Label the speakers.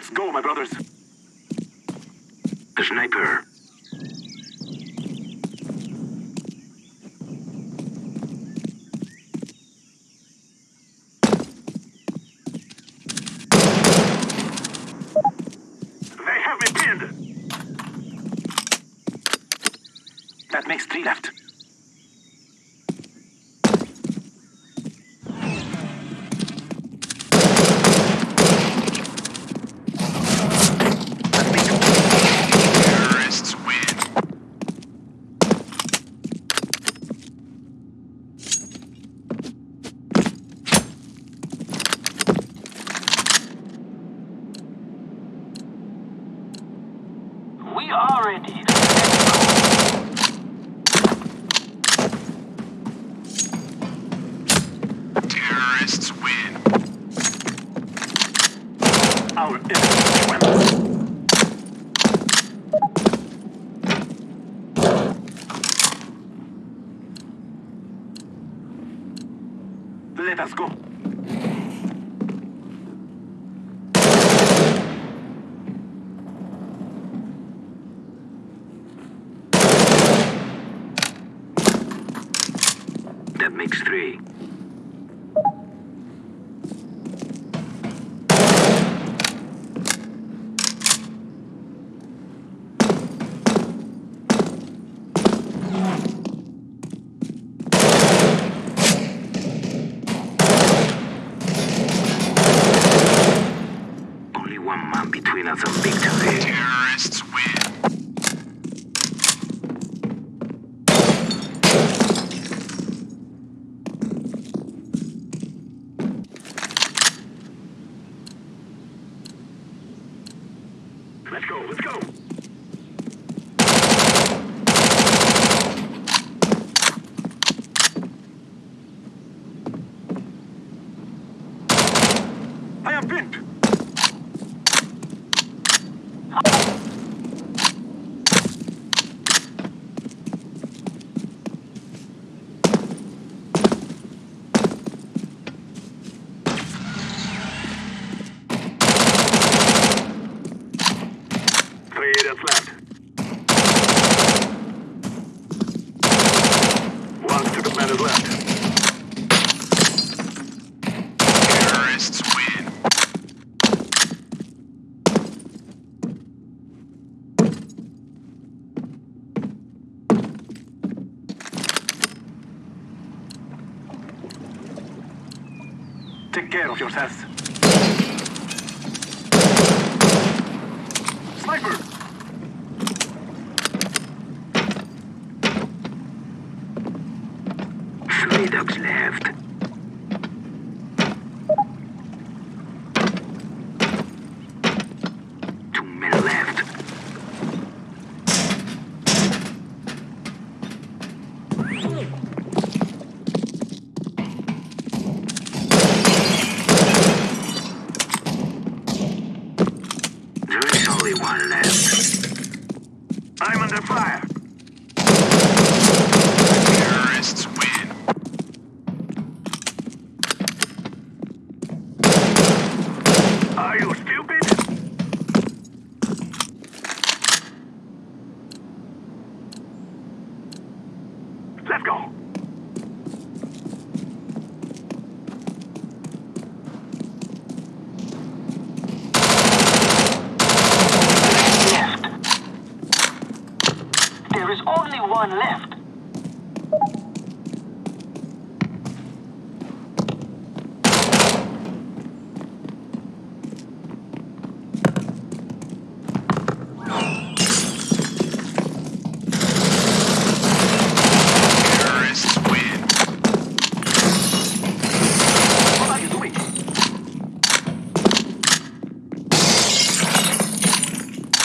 Speaker 1: Let's go, my brothers.
Speaker 2: The sniper.
Speaker 1: They have me pinned. That makes three left. That makes
Speaker 3: Terrorists win.
Speaker 4: We are ready.
Speaker 3: Terrorists win.
Speaker 1: our enemy trembles. Let us go.
Speaker 2: That makes three. Only one man between us and victory.
Speaker 3: Terrorists win.
Speaker 1: Let's go, let's go. Three left. One stupid man is left.
Speaker 3: Terrorists win.
Speaker 1: Take care of yourselves. Sniper!
Speaker 2: Three dogs left. Two men left. There is only one left.
Speaker 1: I'm under fire.
Speaker 3: Terrorists win.
Speaker 1: Are you stupid? Let's go.
Speaker 4: There is only one left.